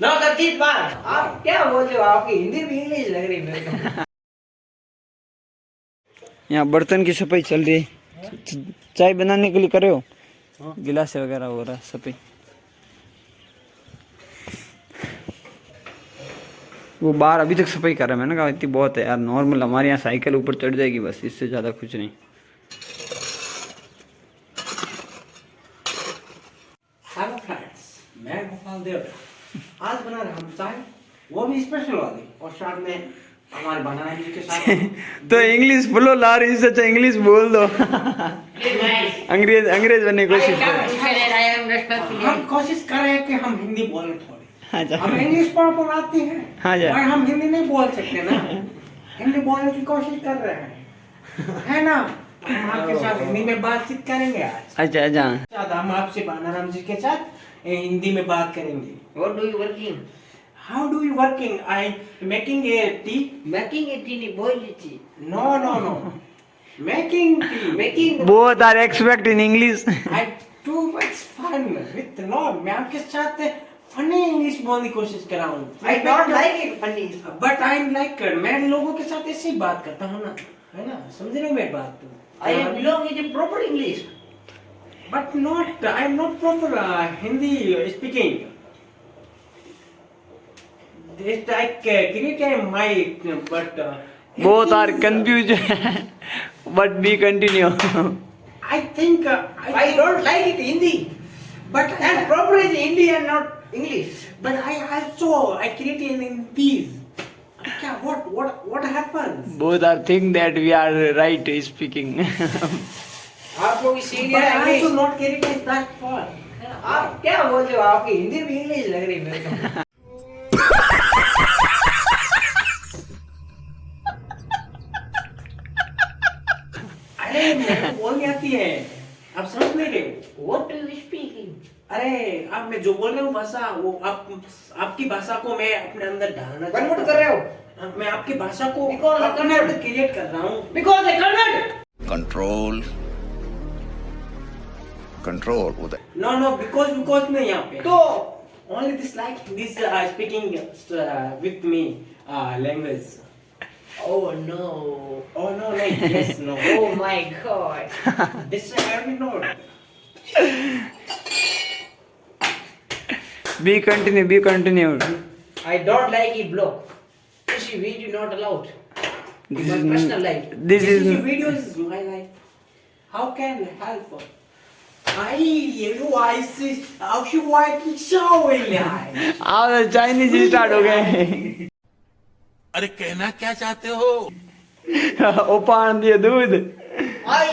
नवकथित बात आप क्या बोल रहे हो आपकी हिंदी भी इंग्लिश लग रही है मेरे को? यहाँ बर्तन की सफ़ाई चल रही है। चाय बनाने के लिए करे हो? गिलास वगैरह हो रहा है सफ़ाई। वो बाहर अभी तक सफ़ाई कर रहा है। मैंने कहा इतनी बहुत है यार नॉर्मल हमारे यहाँ साइकिल ऊपर चढ़ जाएगी बस इससे ज़्यादा कुछ नहीं हेलो फ्रेंड्स मैं गोपाल देव आज बना रहे हम चाय वो भी स्पेशल वाली और साथ में हमारे बनाना जी के साथ तो इंग्लिश बोलो ला रही इससे अच्छा इंग्लिश बोल दो। अंग्रेज़ अंग्रेज़ बनने की कोशिश करो। हम कोशिश कर रहे हैं कि हम हिंदी बोलें थोड़ी। हाँ हम इंग्लिश प्रॉपर आती है हाँ जी। और हम हिंदी नहीं बोल सकते ना। हिंदी बोलने की कोशिश कर रहे हैं। है ना? हम आपके साथ हिंदी में बातचीत करेंगे आज। अच्छा अच्छा। हम आपसे बानाराम जी के साथ हिंदी में बात करेंगे? How do you working I making a tea Making a tea, boil a tea. No no no making tea Making both are expect in English I too much fun with lord मैं आपके साथ funny English बोलने की कोशिश कर रहा हूँ I don't like it funny. But I am like मैं लोगों के साथ ऐसे ही बात करता हूँ ना है ना समझ रहे हो मेरी बात तो I am belong in proper English. But not I am not proper Hindi speaking this uh, create a mic but uh, both are confuse but be continue I think uh, I I don't like it Hindi. but And proper is Hindi and not English. but I also I create in in these what what what happens both are think that we are right speaking आप लोग but senior I also English not create in आप क्या बोल रहे हो आपकी हिंदी भी English लग रही है मेरे को अरे मेरे को बोलनी आती है आप समझ नहीं रहे हो What are you speaking? अरे आप मैं जो बोल रहा हूँ भाषा वो आप आपकी भाषा को मैं अपने अंदर ढालना कन्वर्ट कर रहे हो हाँ, मैं आपकी भाषा को कन्वर्ट क्रिएट कर रहा हूँ बिकॉज़ कन्वर्ट कंट्रोल कंट्रोल उधर नो नो बिकॉज़ बिकॉज़ नहीं यहाँ पे तो only this like this speaking with me language Oh no! Oh no! Like, yes no! oh my God! This is very normal. Be continue be continue I don't like it block. This is video not allowed. This my is personal life. this this is is your videos is my life how can I help I you I see how she white show आओ Chinese start हो गए अरे कहना क्या चाहते हो ओपान दिए दूध I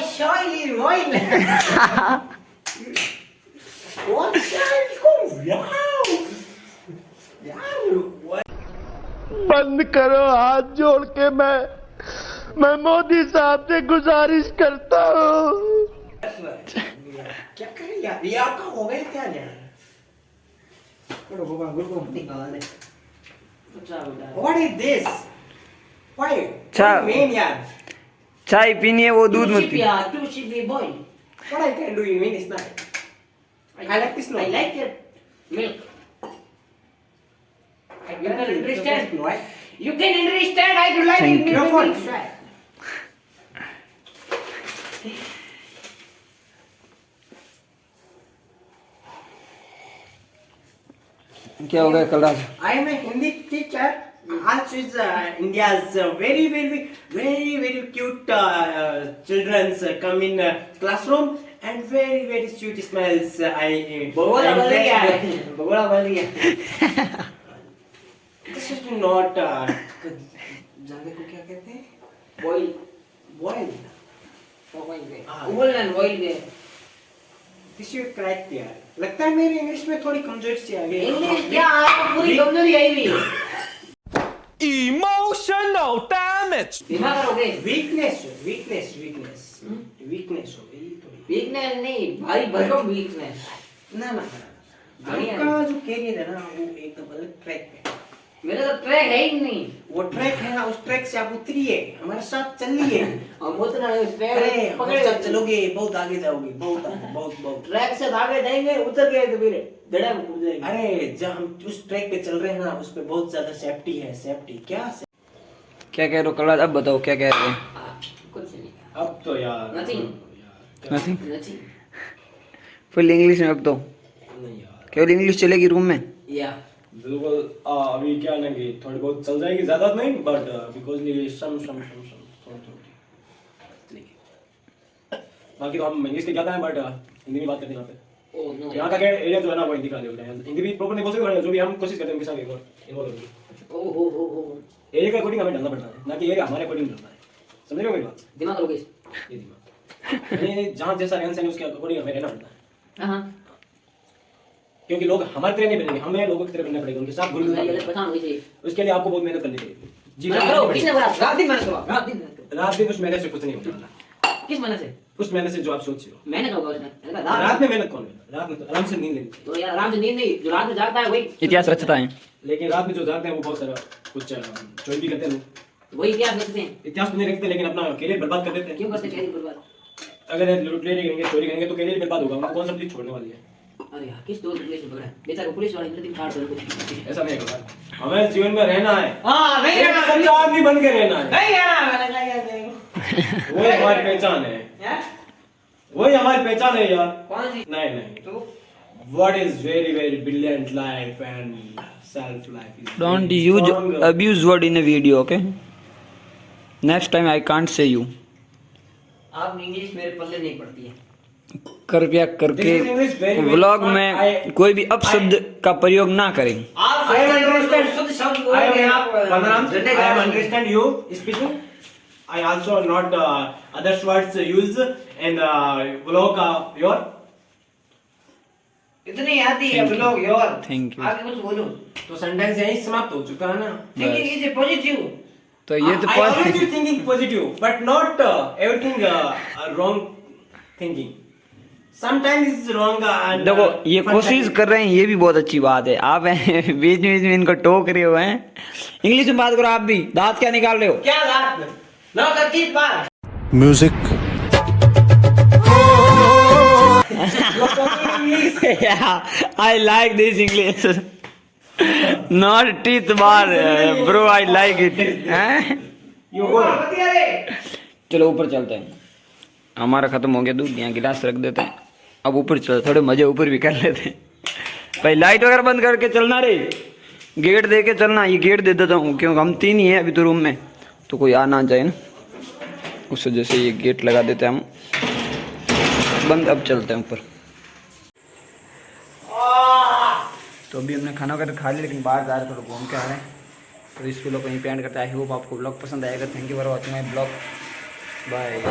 what cool yeah बंद करो हाथ जोड़ के मैं मैं मोदी साहब से गुजारिश करता हूँ। क्या करें यार? ये आपका गया क्या यार? करो गुरु को निकाल दे what is this why. Mean यार? चाय पीनी है वो दूध मत पी। what I can do you mean is not I like this I like it. Milk. I You can understand. Why? You can understand. I do like Thank it. you. Milk, Go for milk, it. milk. क्या हो गया कल रात I am a Hindi teacher. Also is uh, India's uh, very very very very cute uh, uh, children's uh, come in uh, classroom and very very sweet smells. Uh, I uh, Bagola I'm बल blessed गया with- है बगोला बल गया Not uh, जाने को क्या कहते हैं? हाँ। यार. लगता है मेरी इंग्लिश में थोड़ी कमज़ोरी सी आ गई. इंग्लिश क्या? आपको पूरी कमज़ोरी आई हुई। है इमोशनल डैमेज दिमाग करोगे Weakness weakness weakness weakness हो गई थोड़ी. वीकनेस नहीं भारी भरकम वीकनेस ना ना आपका जो कैरियर है ना वो एकदम अलग ट्रैक पे है. मेरा तो ट्रैक है ही नहीं। वो ट्रैक है ना उस ट्रैक से आप उतरिए हमारे साथ चलिए। हम उतना ट्रैक साथ चलोगे बहुत आगे जाओगे बहुत बहुत बहुत। ट्रैक से आगे जाएँगे उतर गए तो फिर गड्ढे में कूद जाएँगे। अरे जब हम उस ट्रैक पे चल रहे हैं ना उसमें बहुत ज़्यादा सेफ्टी है सेफ्टी क्या क्या कह रहे हो कल अब बताओ क्या कह रहे हो? कुछ नहीं। अब तो यार Nothing. नथिंग नहीं फुल इंग्लिश में अब तो? नहीं यार। केवल इंग्लिश चलेगी रूम में? या बिल्कुल अभी क्या ना कि थोड़ी बहुत चल जाएगी ज़्यादा नहीं बट बिकॉज़ ये सम सम सम सम थोड़ी थोड़ी बाकी तो हम इंग्लिश के ज़्यादा है बट हिंदी में बात करते हैं यहाँ पे। ओ यहाँ का क्या एरिया जो है ना वो हिंदी का है। हिंदी भी प्रॉपर नहीं बोल सकते जो भी हम कोशिश करते हैं उनके साथ इन्वॉल्व होने ओ हो हो हो एरिया का अकॉर्डिंग हमें ढलना पड़ता है ना कि एरिया हमारे अकॉर्डिंग ढलना है। समझ रहे हो मेरी बात? दिमाग लोगे ये दिमाग। जहाँ जैसा रहन सहन उसके अकॉर्डिंग हमें रहना पड़ता है। हाँ। क्योंकि लोग हमारे तरह नहीं बनेंगे हमें लोगों की तरह बनना पड़ेगा उनके साथ घुल। उसके लिए आपको बहुत मेहनत करनी पड़ेगी। जी बोला? रात दिन रात दिन मेहनत रात दिन उस मेहनत से कुछ नहीं करो किस मेहनत से? उस मेहनत से जो आप सोच रहे हो। कहा रात में मेहनत कौन है रात में तो आराम से नींद लेनी तो यार आराम से नींद नहीं जो रात में जागता है वही। इतिहास रचता है। लेकिन रात में जो जागते हैं वो बहुत सारा कुछ चोरी भी करते हैं वही इतिहास लिखते हैं। इतिहास तो नहीं रखते लेकिन अपना करियर बर्बाद कर देते हैं। क्यों करते चेहरे बर्बाद? अगर लूट ले करेंगे चोरी करेंगे तो करियर बर्बाद होगा। उनको कौन सा पुलिस छोड़ने वाली है? अरे यार किस दोस्त पुलिस ने पकड़ा? बेचारा पुलिस वाले इंद्रदीप फाड़ दो कुछ ऐसा नहीं होगा। हमें जीवन में रहना है। हाँ नहीं रहना। सच्चा आदमी बन के रहना है। नहीं रहना मैंने कहा यार देखो वही हमारी पहचान है। हैं? वही हमारी पहचान है यार। कौन सी? नहीं नहीं। तो? What is very very brilliant life and self life is don't very use strong. Abuse word in a video okay next time I can't say you आप इंग्लिश मेरे पल्ले नहीं पड़ती है। कृपया करके fun. में कोई भी अपशब्द का प्रयोग ना करें I बोलोगे also not uh, other words use in uh, vlog uh, your. इतनी आती है लोग योर Thank you. आगे कुछ बोलो तो सेंटेंस यही समाप्त हो चुका है ना थिंकिंग इज़ पॉजिटिव तो ये तो I always positive be thinking positive, but not देखो uh, ये कोशिश कर रहे हैं ये भी बहुत अच्छी बात है। आप बीच में बीच में इनको टोक रहे हो हैं? इंग्लिश में बात करो आप भी। दांत क्या निकाल रहे हो? क्या बात music I like this English not teeth bar bro I like it चलो ऊपर चलते हैं। हमारा खत्म हो गया दूध यहाँ गिलास रख देते हैं। अब ऊपर चलो, थोड़े मज़े ऊपर भी कर लेते हैं। भाई लाइट वगैरह बंद करके चलना रे। गेट दे के चलना, ये गेट दे देता हूँ, क्योंकि हम तीन ही हैं अभी तो रूम में। तो कोई आ ना जाए ना। उस वजह से ये गेट लगा देते हैं हम। बंद, अब चलते हैं ऊपर। तो अभी हमने खाना वगैरह खा लिया, लेकिन बाहर जा रहे थोड़ा घूम के आ रहे हैं। तो इस वीडियो को यहीं पे एंड करते आई होप आपको ब्लॉग पसंद आएगा। Thank you for watching my blog bye